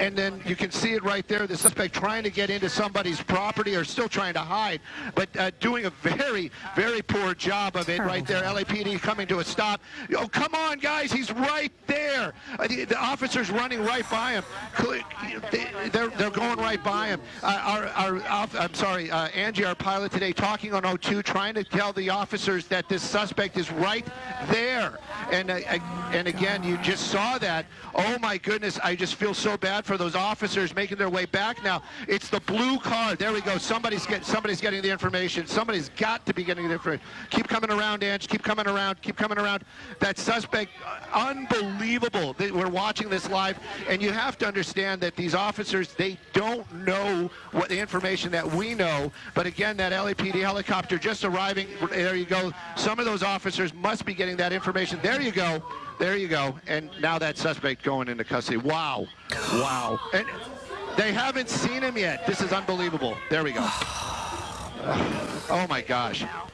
and then you can see it right there. The suspect trying to get into somebody's property or still trying to hide, but uh, doing a very, very poor job of it right there. LAPD coming to a stop. Oh, come on, guys. He's right there. Uh, the, officer's running right by him. They're, they're going right by him. Uh, our, our, I'm sorry, uh, Angie, our pilot today, talking on O2, trying to tell the officers that this suspect is right there. And, uh, and again, you just saw that. Oh, my goodness. I just feel so bad for those officers making their way back now. It's the blue car. There we go. Somebody's, get, somebody's getting the information. Somebody's got to be getting the information. Keep coming around, Angie. Keep coming around. Keep coming around. That suspect, unbelievable. We're watching this live, and you have to understand that these officers, they don't know what the information that we know. But again, that LAPD helicopter just arriving. There you go. Some of those officers must be getting that information. There you go. There you go. And now that suspect going into custody. Wow. Wow. And they haven't seen him yet. This is unbelievable. There we go. Oh my gosh.